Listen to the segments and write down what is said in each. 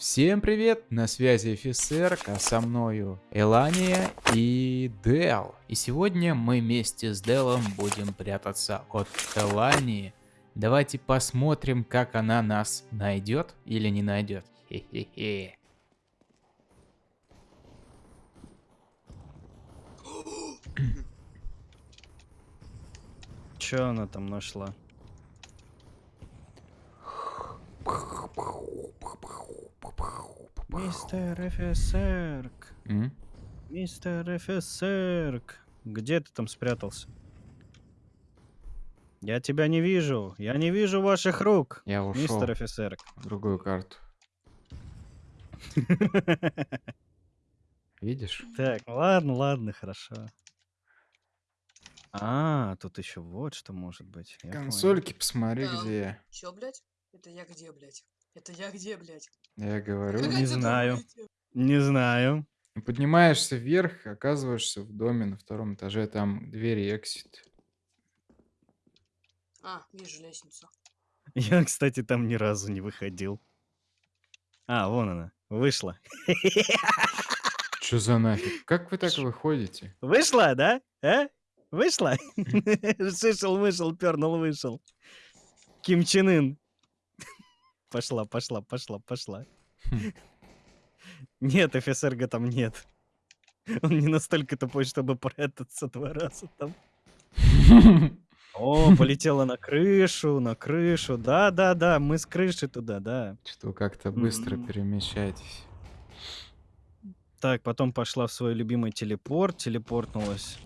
Всем привет, на связи офицер, а со мною Элания и Дел. И сегодня мы вместе с Делом будем прятаться от Элании. Давайте посмотрим, как она нас найдет или не найдет. Хе-хе-хе. Чё она там нашла? Мистер офицерк, М? мистер офицерк, где ты там спрятался? Я тебя не вижу, я не вижу ваших рук, Я ушел мистер офицерк. в другую карту. Видишь? Так, ладно, ладно, хорошо. А, тут еще вот что может быть. я понял. Консольки посмотри, Да. где я. Чё, блядь? Это я где, блядь? Это я где, блядь? Я говорю. Не знаю. Не знаю. Поднимаешься вверх, оказываешься в доме на втором этаже, там двери эксит. А, вижу лестницу. Я, кстати, там ни разу не выходил. А, вон она, вышла. Чё за нафиг? Как вы так выходите? Вышла, да? А? Вышла? Шишел, вышел, пернул, вышел. Ким Чен Ын. Пошла, пошла, пошла, пошла. Хм. Нет, офицерга там нет. Он не настолько тупой, чтобы прятаться два раза там. О, полетела на крышу, на крышу. Да, да, да, мы с крыши туда, да. Что как-то быстро Мгм. перемещаетесь. Так, потом пошла в свой любимый телепорт, телепортнулась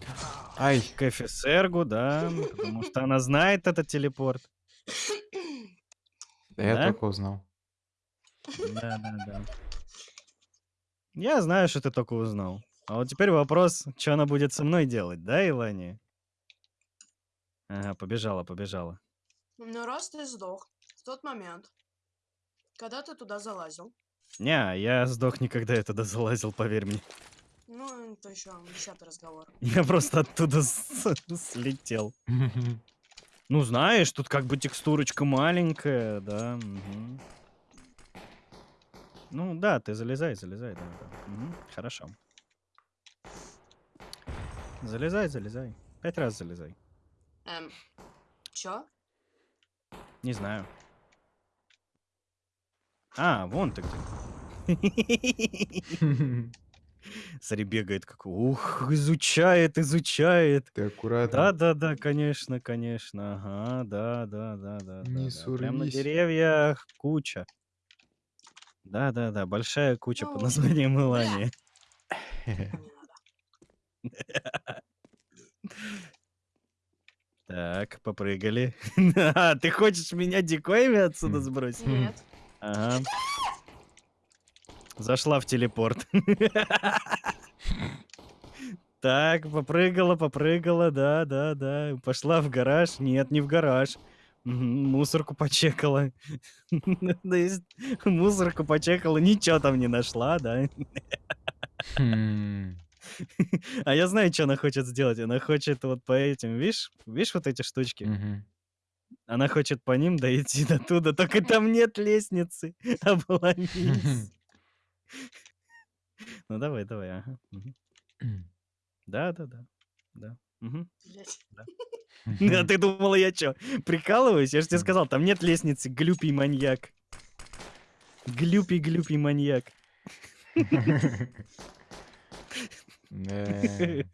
Ай, к офицергу, да, потому что она знает этот телепорт. Я Да? только узнал. Да, да, да. Я знаю, что ты только узнал. А вот теперь вопрос, что она будет со мной делать, да, Илания? Ага, побежала, побежала. Ну, раз ты сдох в тот момент, когда ты туда залазил, Не, я сдох никогда я туда залазил, поверь мне. ну, это еще десятый разговор. Я просто оттуда слетел. Ну, знаешь, тут как бы текстурочка маленькая, да. мгм. Ну, да, ты залезай, залезай, да, да. Мгм, Хорошо. Залезай, залезай. Пять раз залезай. Эм, чё? Не знаю. А, вон ты где. Смотри, бегает как... Ух, изучает, изучает. Ты аккуратно. Да, да, да, конечно, конечно. Ага, да, да, да, да. Не да. Прям на деревьях куча. Да, да, да, большая куча под названием Илания. Так, попрыгали. А, ты хочешь меня дикоями отсюда сбросить? Нет. Ага. Зашла в телепорт. Так, попрыгала, попрыгала, да, да, да. Пошла в гараж. Нет, не в гараж. Мусорку почекала. Мусорку почекала, ничего там не нашла, да. Хм. А я знаю, что она хочет сделать. Она хочет вот по этим, видишь, видишь вот эти штучки? Она хочет по ним дойти до туда, только там нет лестницы. Обломись. Ну давай, давай, ага. мгм. Да, да, да. Да. мгм. Блядь. А ты думала, я что, прикалываюсь? Я же тебе сказал, там нет лестницы, глюпий маньяк. Глюпий, глюпий маньяк. Да.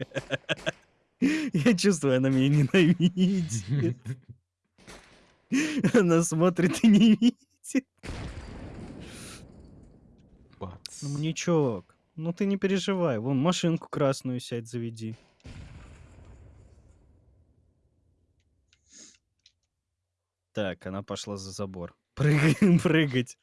Я чувствую, она меня ненавидит. Она смотрит и не видит. Ну, маньячок, ну ты не переживай. Вон, машинку красную сядь, заведи. Так, она пошла за забор. Прыгай, прыгать.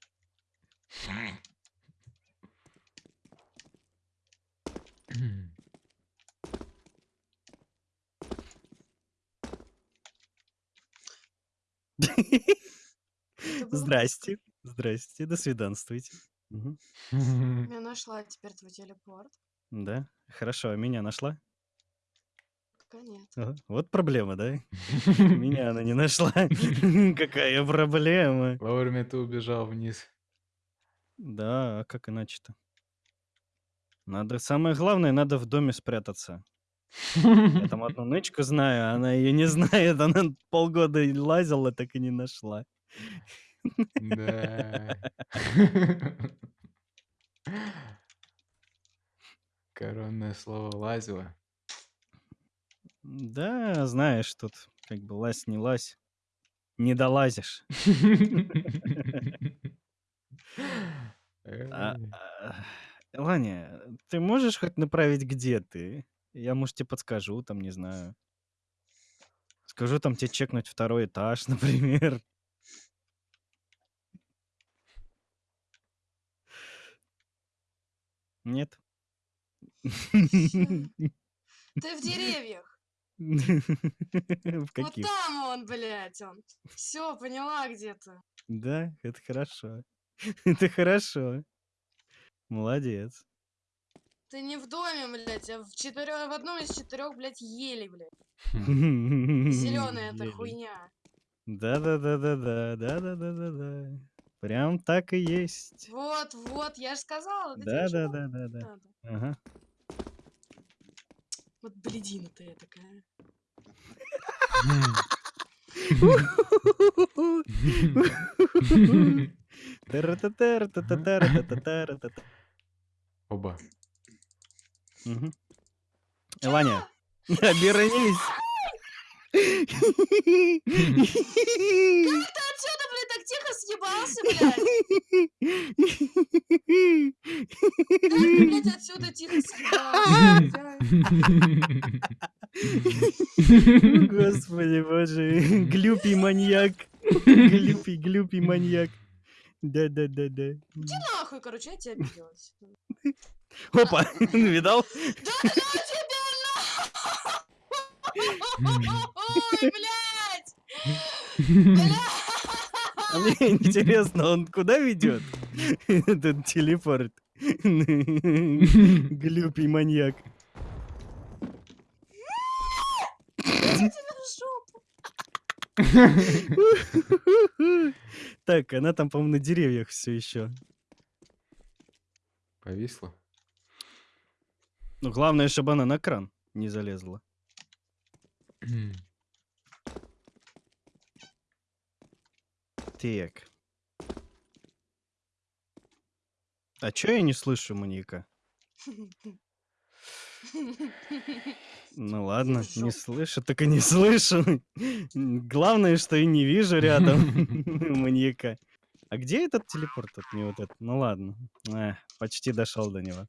Здрасте. Здрасте, до свиданствуйте. Мгм. близко. Я нашла теперь твой телепорт. Да, хорошо, а меня нашла? Пока нет. Ага, Вот проблема, да? Меня она не нашла. Какая проблема. Вовремя ты убежал вниз. Да, а как иначе-то? Надо, самое главное, надо в доме спрятаться. Я там одну нычку знаю, а она ее не знает. Она полгода и лазила, так и не нашла. Да. Коронное слово лазило. Да, знаешь, тут как бы лазь не лазь, не долазишь. А, Эй. а, Ланя, ты можешь хоть направить, где ты? Я, может, тебе подскажу, там, не знаю. Скажу там тебе чекнуть второй этаж, например. Нет? Ты в деревьях. В Вот каких? там он, блядь, он. Все, поняла, где ты. Да, это хорошо. Это хорошо. Молодец. Ты не в доме, блядь, а в, четырех, в одном из четырех, блядь, ели, блядь. Зеленая эта хуйня. Да-да-да-да-да, да-да-да-да-да. Прям так и есть. Вот, вот, я же сказала. да тебе ничего Да-да-да-да-да. надо. Ага. Вот бледина ты такая. Оба. Э, Ваня, обернись. Так тихо съебался, блядь. Как ты, блядь, отсюда тихо съебался? Господи боже, глюпий маньяк. Глюпий, глюпий маньяк. Да-да-да-да. Иди нахуй, короче, я тебя обиделась. Опа, видал? Да ну тебя нахуй! Ой, блядь! А мне интересно, он куда ведет? Этот телепорт. Глюпий маньяк. Так, она там, по-моему, на деревьях все еще. Повисло. Ну, главное, чтобы она на кран не залезла. Так. А чё я не слышу маньяка? Ну ладно, не слышу, так и не слышу. Главное, что и не вижу рядом маньяка. А где этот телепорт от мне вот этот? Ну ладно, Эх, почти дошел до него.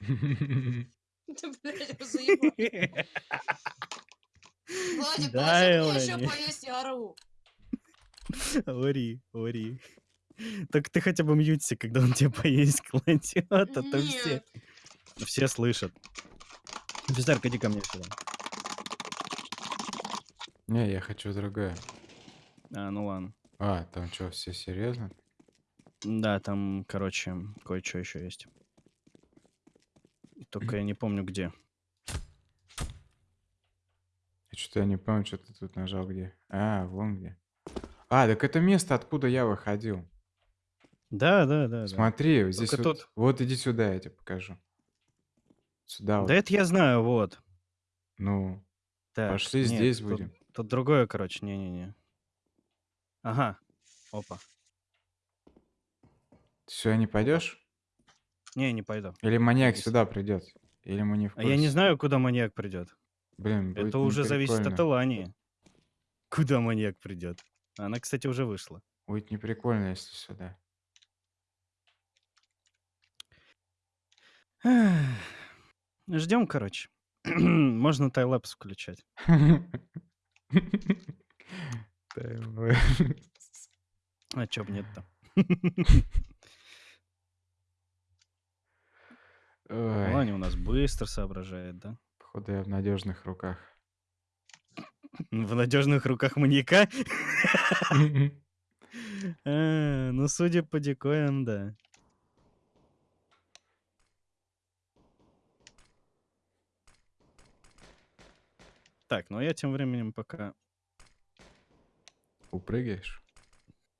Ты, блядь, заебал. Владик, Да, положи мне еще Элани. поесть, я ору. Ори, ори. Так ты хотя бы мьються, когда он тебе поесть кладет, а то все, все слышат. Бездарка, иди ко мне сюда. Не, я хочу другое. А, ну ладно. А, там что, все серьезно? Да, там, короче, кое-что еще есть. Только я не помню где. Что-то я не помню, что ты тут нажал где. А, вон где. А, так это место, откуда я выходил. Да, да, да. да. Смотри, вот здесь Только вот, тут- вот иди сюда, я тебе покажу. Сюда вот. Да это я знаю, вот. Ну, Так, Пошли нет, здесь тут- будем. Тут другое, короче, не-не-не. Ага. Опа. все, не пойдешь? Не, не пойду. Или маньяк сюда придет? Или мы не в А я не курсе? знаю, куда маньяк придет. Блин, Это уже зависит от. Элании. Куда маньяк придет. Она, кстати, уже вышла. Будет неприкольно, если сюда. Ждем, короче. Можно тайлапс включать. А чё б нет-то? Ой, Ланя у нас быстро соображает, да? походу я в надежных руках. В надежных руках маньяка? А, Ну, судя по декоям, да. Так, ну а я тем временем пока... Упрыгаешь.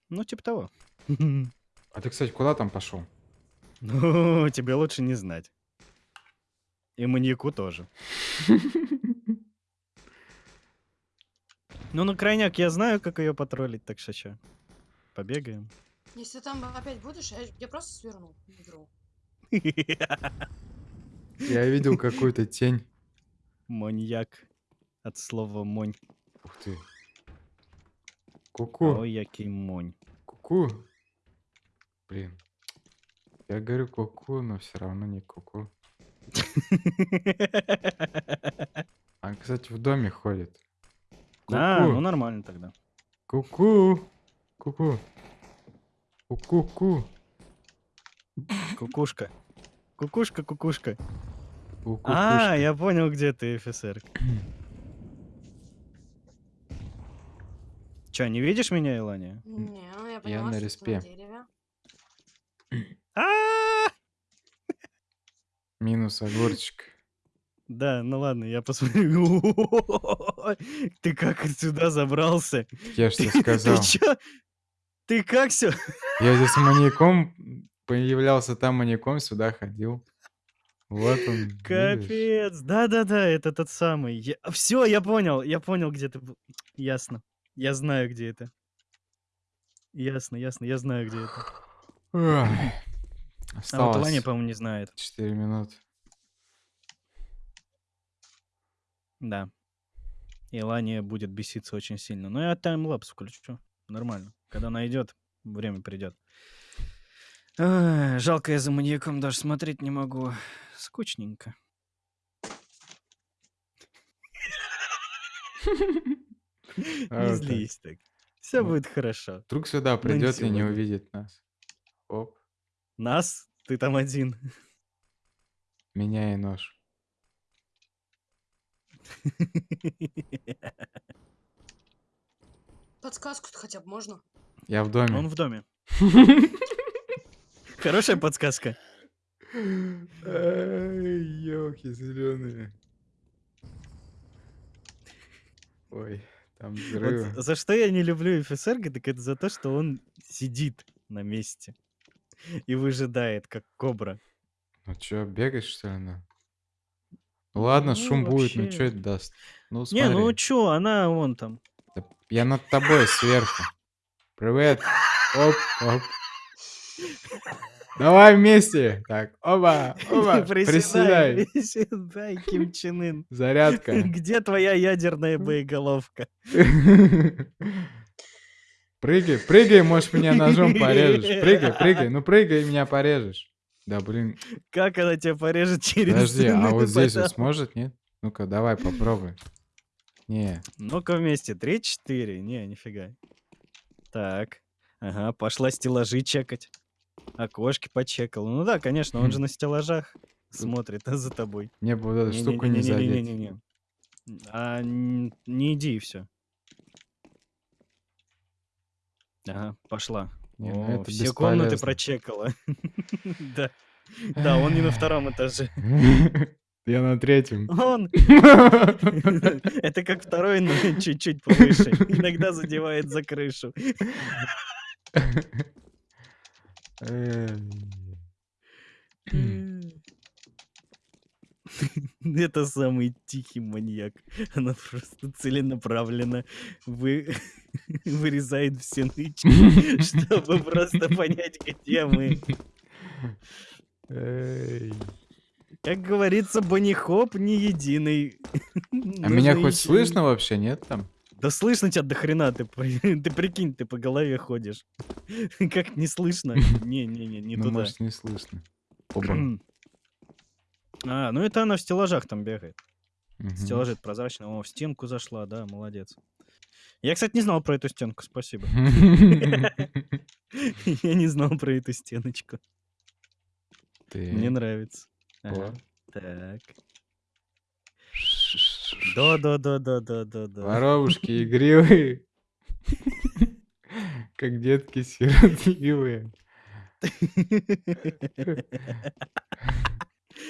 Ну, типа того. А ты, кстати, куда там пошел? Ну, тебе лучше не знать. И маньяку тоже. Ну, на крайняк я знаю, как ее потроллить, так чё? Побегаем. Если там опять будешь, я, я просто сверну игру. Я видел какую-то тень. Маньяк. От слова монь. Ух ты. Ку-ку. Ой, який монь. Ку-ку. Блин. Я говорю ку-ку, но все равно не ку-ку. А, кстати, в доме ходит. А, ну нормально тогда. Ку-ку. Ку-ку. Ку-ку-ку. Кукушка. Кукушка, кукушка. А, я понял, где ты, офицер. Че, не видишь меня, Илания? Не, ну я поняла, на респе. на дереве. А, Минус огурчик. Да, ну ладно, я посмотрю. Ты как сюда забрался? Я ж тебе Ты сказал. чё? Ты как все? Я здесь маньяком появлялся там маньяком, сюда ходил. Вот он. Капец. Да-да-да, это тот самый. Все, я понял, я понял, где ты был. Ясно. Я знаю, где это. Ясно, ясно, я знаю, где это. Ой. А вот Осталось Илания, по-моему, не знает. 4 минуты. Да. Илания будет беситься очень сильно. Но я таймлапс включу. Нормально. Когда найдет, время придет. Жалко, я за маньяком даже смотреть не могу. Скучненько. А, Не так. злись так. Все Ну. будет хорошо. Вдруг сюда придет и не увидит нас. Оп, Нас? Ты там один. меня и нож. Подсказку-то хотя бы можно? Я в доме. Он в доме. Хорошая подсказка. елки зеленые. Ой, там взрывы. Вот за что я не люблю ФСР, так это за то, что он сидит на месте и выжидает, как кобра. Ну чё, бегать что ли надо? Ну ладно, Ну, шум будет, ну вообще. что это даст? Ну Не, смотри, ну чё, она вон там. да я над тобой сверху. Привет. Оп, оп. Давай вместе. Так, оба, оба. Приседай, Приседай. приседай, Ким Чен Ын. Зарядка. Где твоя ядерная боеголовка? Прыгай, прыгай, может меня ножом порежешь. Прыгай, прыгай, ну прыгай меня порежешь. Да блин, Как она тебя порежет через подожди, а вот здесь вот сможет, нет? Ну-ка, давай попробуй. Не, Ну-ка вместе. Три-четыре. Не, нифига. Так. Ага, пошла стеллажи чекать. Окошки почекал. Ну да, конечно, он же на стеллажах смотрит за тобой. мне бы вот эту штуку не задеть. А не иди и все. Ага, пошла. Не, ну О, это все комнаты бесполезно. прочекала. Да. Да, он не на втором этаже. Я на третьем. Он. Это как второй, но чуть-чуть повыше. Иногда задевает за крышу. Эй. Это самый тихий маньяк. Она просто целенаправленно вы... вырезает все нычки, чтобы просто понять, где мы. Как говорится, Хоп не единый. А меня хоть слышно вообще, нет там? Да слышно тебя до хрена, ты, ты прикинь, ты по голове ходишь. Как не слышно? Не-не-не, не Ну, туда. может, не слышно. Оба. А, ну это она в стеллажах там бегает. Мгм. Стеллажи прозрачные. О, в стенку зашла, да, молодец. Я, кстати, не знал про эту стенку, спасибо. Я не знал про эту стеночку. Мне нравится. Так. Да-да-да-да-да-да-да. Воробушки игривые. Как детки сиротливые.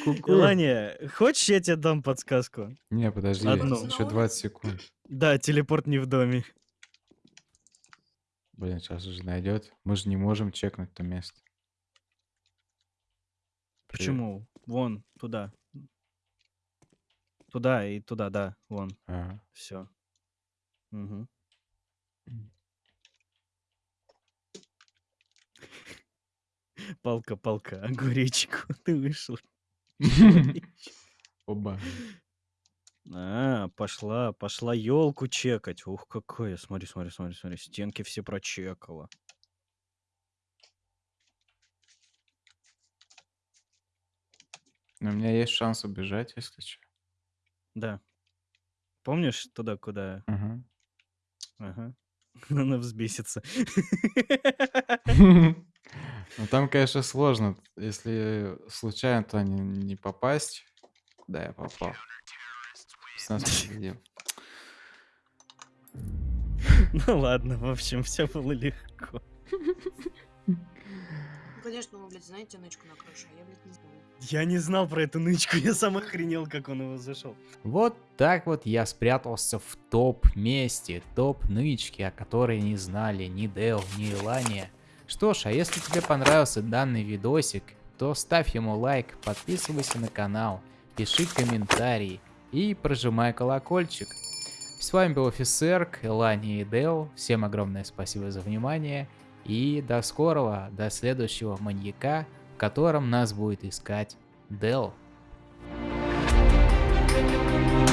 Ку-ку. Илания, хочешь, я тебе дам подсказку? Не, подожди, Одну. еще 20 секунд. Да, телепорт не в доме. Блин, сейчас уже найдет. Мы же не можем чекнуть то место. Почему? Вон, туда. Туда и туда, да, вон, А, все. Угу. Палка, палка, огуречку, ты вышел. Оба. А, пошла, пошла елку чекать. Ух, какая. Смотри, смотри, смотри, смотри. Стенки все прочекала. Но у меня есть шанс убежать, если что. Да. Помнишь туда, куда? Ага. Ага. Она взбесится. Ну там, конечно, сложно. Если случайно туда не, не попасть, куда я попал. 15 победил. Ну ладно, в общем, все было легко. Ну, конечно, вы, блядь, знаете нычку на крыше, а я, блядь, не знаю. Я не знал про эту нычку, я сам охренел, как он его зашел. Вот так вот я спрятался в топ-месте, топ-нычки, о которой не знали ни Дел, ни Илания. Что ж, а если тебе понравился данный видосик, то ставь ему лайк, подписывайся на канал, пиши комментарии и прожимай колокольчик. С вами был офицер, Элани и Дел. Всем огромное спасибо за внимание. И до скорого, до следующего маньяка, в котором нас будет искать Дел. Thank